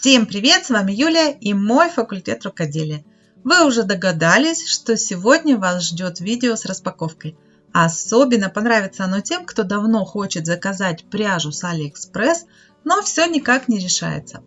Всем привет, с вами Юлия и мой факультет рукоделия. Вы уже догадались, что сегодня вас ждет видео с распаковкой. Особенно понравится оно тем, кто давно хочет заказать пряжу с Алиэкспресс, но все никак не решается.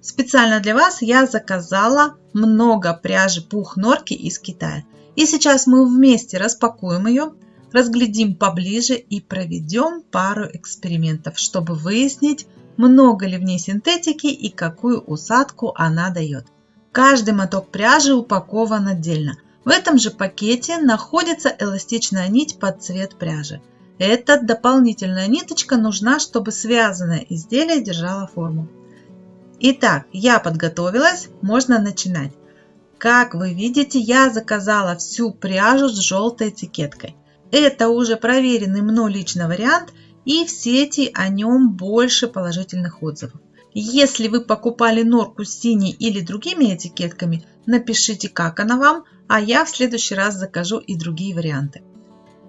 Специально для вас я заказала много пряжи пух норки из Китая. И сейчас мы вместе распакуем ее, разглядим поближе и проведем пару экспериментов, чтобы выяснить, много ли в ней синтетики и какую усадку она дает. Каждый моток пряжи упакован отдельно. В этом же пакете находится эластичная нить под цвет пряжи. Эта дополнительная ниточка нужна, чтобы связанное изделие держало форму. Итак, я подготовилась, можно начинать. Как вы видите, я заказала всю пряжу с желтой этикеткой. Это уже проверенный мной лично вариант – и в сети о нем больше положительных отзывов. Если вы покупали норку с синей или другими этикетками, напишите, как она вам, а я в следующий раз закажу и другие варианты.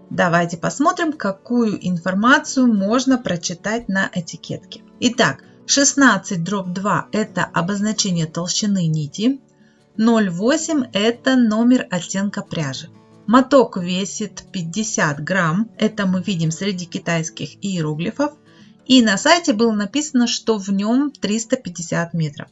Давайте посмотрим, какую информацию можно прочитать на этикетке. Итак, 16 дробь 2 это обозначение толщины нити, 0,8 это номер оттенка пряжи. Моток весит 50 грамм, это мы видим среди китайских иероглифов. И на сайте было написано, что в нем 350 метров.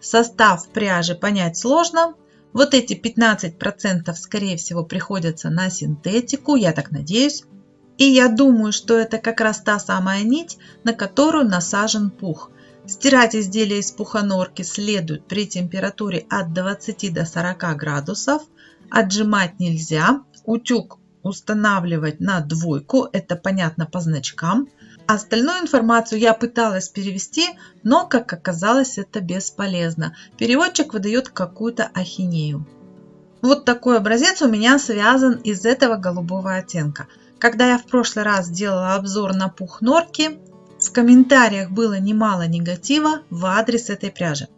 Состав пряжи понять сложно. Вот эти 15% скорее всего приходятся на синтетику, я так надеюсь. И я думаю, что это как раз та самая нить, на которую насажен пух. Стирать изделие из пухонорки следует при температуре от 20 до 40 градусов – Отжимать нельзя. Утюг устанавливать на двойку. Это понятно по значкам. Остальную информацию я пыталась перевести, но, как оказалось, это бесполезно. Переводчик выдает какую-то ахинею. Вот такой образец у меня связан из этого голубого оттенка. Когда я в прошлый раз делала обзор на пух норки, в комментариях было немало негатива в адрес этой пряжи.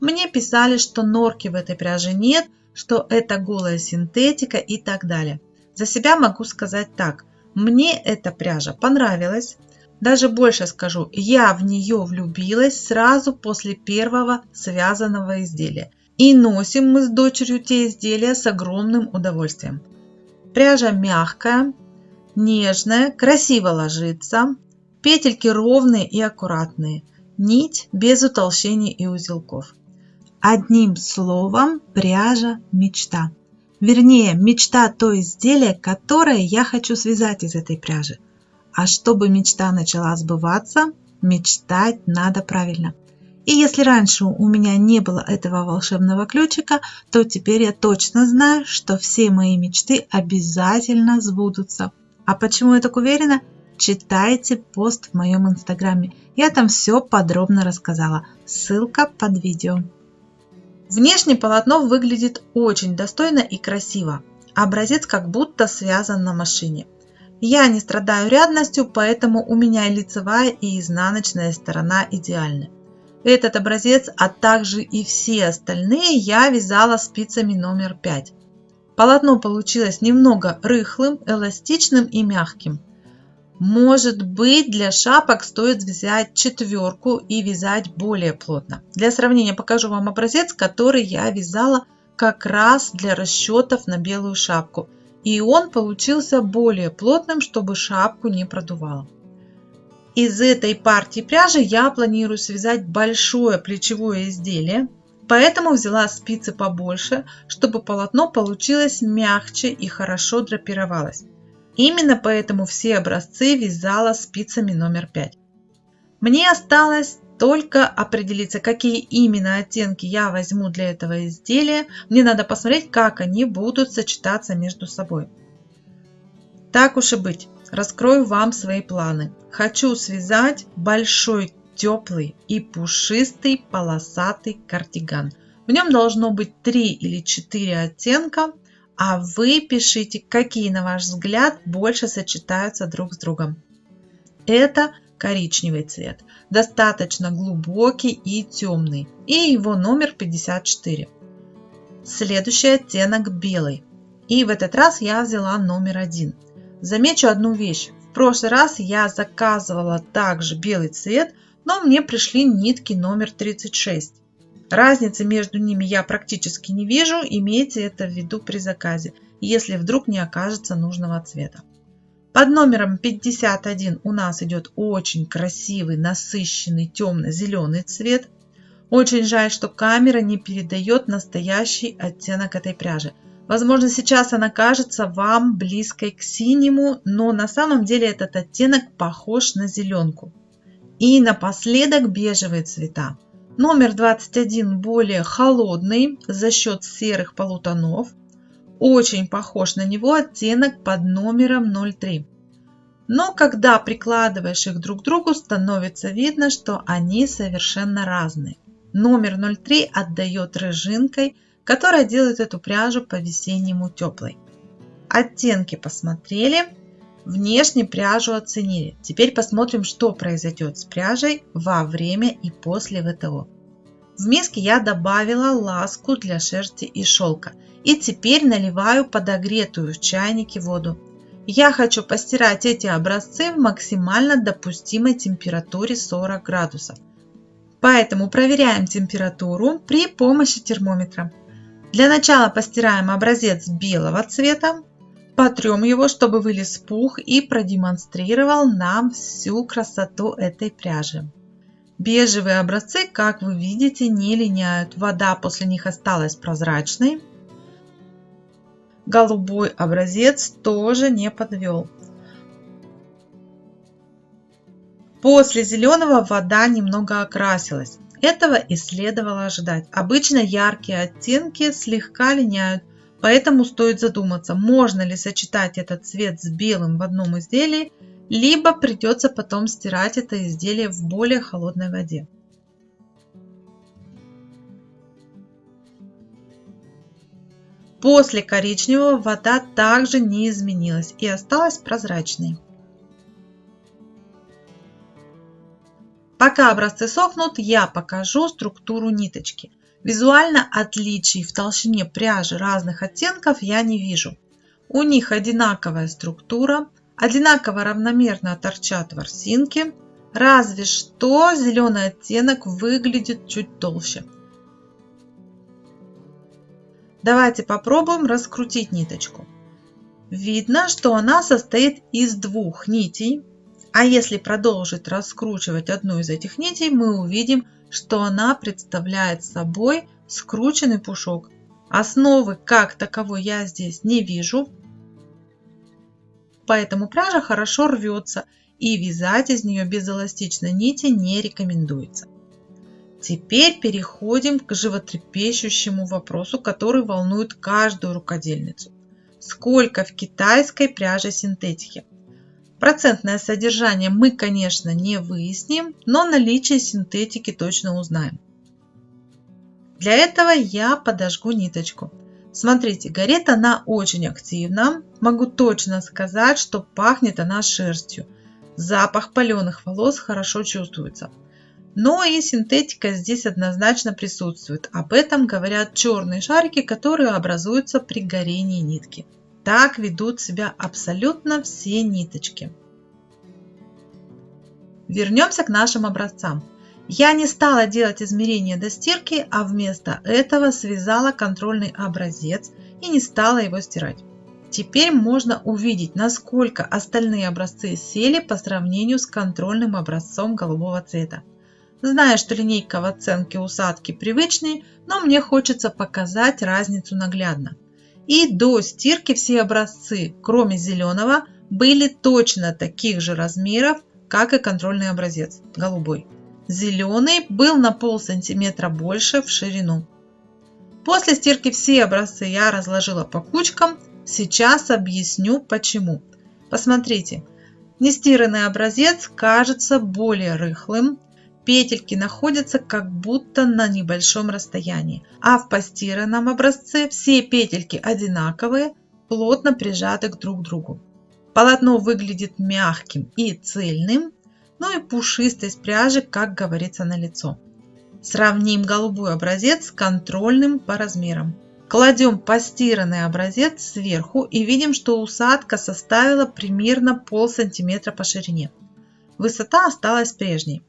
Мне писали, что норки в этой пряже нет, что это голая синтетика и так далее. За себя могу сказать так. Мне эта пряжа понравилась. Даже больше скажу, я в нее влюбилась сразу после первого связанного изделия. И носим мы с дочерью те изделия с огромным удовольствием. Пряжа мягкая, нежная, красиво ложится. Петельки ровные и аккуратные. Нить без утолщений и узелков. Одним словом, пряжа – мечта. Вернее, мечта то изделие, которое я хочу связать из этой пряжи. А чтобы мечта начала сбываться, мечтать надо правильно. И если раньше у меня не было этого волшебного ключика, то теперь я точно знаю, что все мои мечты обязательно сбудутся. А почему я так уверена? Читайте пост в моем инстаграме. Я там все подробно рассказала. Ссылка под видео. Внешне полотно выглядит очень достойно и красиво. Образец как будто связан на машине. Я не страдаю рядностью, поэтому у меня и лицевая и изнаночная сторона идеальны. Этот образец, а также и все остальные я вязала спицами номер 5. Полотно получилось немного рыхлым, эластичным и мягким. Может быть, для шапок стоит взять четверку и вязать более плотно. Для сравнения покажу вам образец, который я вязала как раз для расчетов на белую шапку. И он получился более плотным, чтобы шапку не продувало. Из этой партии пряжи я планирую связать большое плечевое изделие, поэтому взяла спицы побольше, чтобы полотно получилось мягче и хорошо драпировалось. Именно поэтому все образцы вязала спицами номер 5. Мне осталось только определиться, какие именно оттенки я возьму для этого изделия. Мне надо посмотреть, как они будут сочетаться между собой. Так уж и быть, раскрою вам свои планы. Хочу связать большой теплый и пушистый полосатый кардиган. В нем должно быть 3 или 4 оттенка. А вы пишите, какие, на ваш взгляд, больше сочетаются друг с другом. Это коричневый цвет, достаточно глубокий и темный, и его номер 54. Следующий оттенок белый. И в этот раз я взяла номер один. Замечу одну вещь. В прошлый раз я заказывала также белый цвет, но мне пришли нитки номер 36. Разницы между ними я практически не вижу, имейте это в виду при заказе, если вдруг не окажется нужного цвета. Под номером 51 у нас идет очень красивый, насыщенный темно-зеленый цвет. Очень жаль, что камера не передает настоящий оттенок этой пряжи. Возможно, сейчас она кажется вам близкой к синему, но на самом деле этот оттенок похож на зеленку. И напоследок бежевые цвета. Номер 21 более холодный за счет серых полутонов. Очень похож на него оттенок под номером 03. Но когда прикладываешь их друг к другу, становится видно, что они совершенно разные. Номер 03 отдает рыжинкой, которая делает эту пряжу по-весеннему теплой. Оттенки посмотрели, внешне пряжу оценили. Теперь посмотрим, что произойдет с пряжей во время и после ВТО. В миске я добавила ласку для шерсти и шелка. И теперь наливаю подогретую в чайнике воду. Я хочу постирать эти образцы в максимально допустимой температуре 40 градусов. Поэтому проверяем температуру при помощи термометра. Для начала постираем образец белого цвета, потрем его, чтобы вылез пух и продемонстрировал нам всю красоту этой пряжи. Бежевые образцы, как вы видите, не линяют. Вода после них осталась прозрачной. Голубой образец тоже не подвел. После зеленого вода немного окрасилась. Этого и следовало ожидать. Обычно яркие оттенки слегка линяют, поэтому стоит задуматься, можно ли сочетать этот цвет с белым в одном изделии, либо придется потом стирать это изделие в более холодной воде. После коричневого вода также не изменилась и осталась прозрачной. Пока образцы сохнут, я покажу структуру ниточки. Визуально отличий в толщине пряжи разных оттенков я не вижу. У них одинаковая структура, одинаково равномерно торчат ворсинки, разве что зеленый оттенок выглядит чуть толще. Давайте попробуем раскрутить ниточку. Видно, что она состоит из двух нитей, а если продолжить раскручивать одну из этих нитей, мы увидим, что она представляет собой скрученный пушок. Основы как таковой я здесь не вижу, поэтому пряжа хорошо рвется и вязать из нее без эластичной нити не рекомендуется. Теперь переходим к животрепещущему вопросу, который волнует каждую рукодельницу. Сколько в китайской пряже синтетики? Процентное содержание мы, конечно, не выясним, но наличие синтетики точно узнаем. Для этого я подожгу ниточку. Смотрите, горит она очень активно. Могу точно сказать, что пахнет она шерстью. Запах паленых волос хорошо чувствуется. Но и синтетика здесь однозначно присутствует. Об этом говорят черные шарики, которые образуются при горении нитки. Так ведут себя абсолютно все ниточки. Вернемся к нашим образцам. Я не стала делать измерения до стирки, а вместо этого связала контрольный образец и не стала его стирать. Теперь можно увидеть, насколько остальные образцы сели по сравнению с контрольным образцом голубого цвета. Знаю, что линейка в оценке усадки привычнее, но мне хочется показать разницу наглядно. И до стирки все образцы, кроме зеленого, были точно таких же размеров, как и контрольный образец, голубой. Зеленый был на пол сантиметра больше в ширину. После стирки все образцы я разложила по кучкам. Сейчас объясню почему. Посмотрите, нестиранный образец кажется более рыхлым, Петельки находятся как будто на небольшом расстоянии, а в постиранном образце все петельки одинаковые, плотно прижаты к друг другу. Полотно выглядит мягким и цельным, ну и пушистость пряжи, как говорится, на лицо. Сравним голубой образец с контрольным по размерам. Кладем постиранный образец сверху и видим, что усадка составила примерно пол сантиметра по ширине. Высота осталась прежней.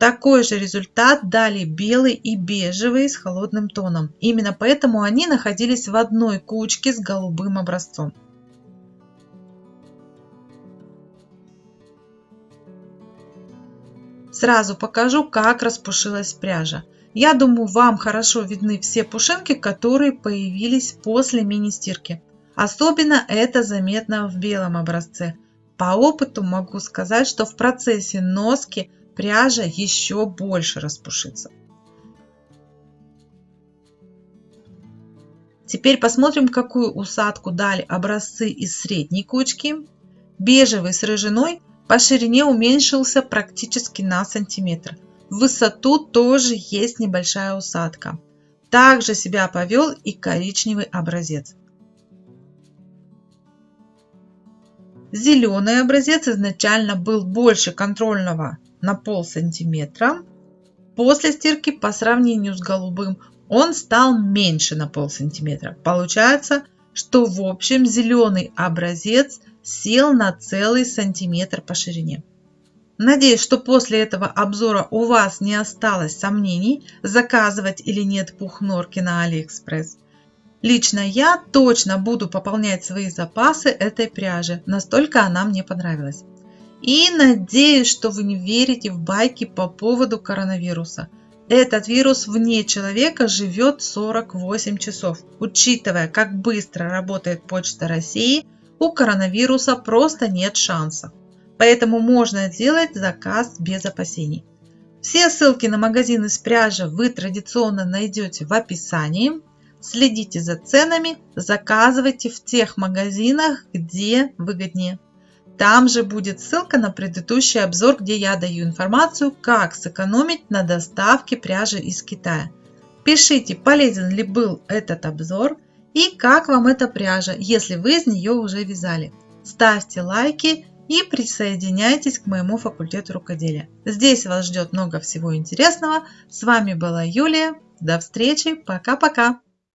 Такой же результат дали белый и бежевый с холодным тоном. Именно поэтому они находились в одной кучке с голубым образцом. Сразу покажу, как распушилась пряжа. Я думаю, вам хорошо видны все пушинки, которые появились после мини-стирки. Особенно это заметно в белом образце. По опыту могу сказать, что в процессе носки пряжа еще больше распушится. Теперь посмотрим, какую усадку дали образцы из средней кучки. Бежевый с рыжиной по ширине уменьшился практически на сантиметр. В высоту тоже есть небольшая усадка. Также себя повел и коричневый образец. Зеленый образец изначально был больше контрольного на пол сантиметра. После стирки по сравнению с голубым он стал меньше на пол сантиметра. Получается, что в общем зеленый образец сел на целый сантиметр по ширине. Надеюсь, что после этого обзора у вас не осталось сомнений, заказывать или нет пух норки на Алиэкспресс. Лично я точно буду пополнять свои запасы этой пряжи, настолько она мне понравилась. И надеюсь, что вы не верите в байки по поводу коронавируса. Этот вирус вне человека живет 48 часов. Учитывая, как быстро работает Почта России, у коронавируса просто нет шанса. Поэтому можно делать заказ без опасений. Все ссылки на магазины с пряжи вы традиционно найдете в описании. Следите за ценами, заказывайте в тех магазинах, где выгоднее. Там же будет ссылка на предыдущий обзор, где я даю информацию, как сэкономить на доставке пряжи из Китая. Пишите, полезен ли был этот обзор и как вам эта пряжа, если вы из нее уже вязали. Ставьте лайки и присоединяйтесь к моему факультету рукоделия. Здесь вас ждет много всего интересного. С вами была Юлия. До встречи. Пока-пока.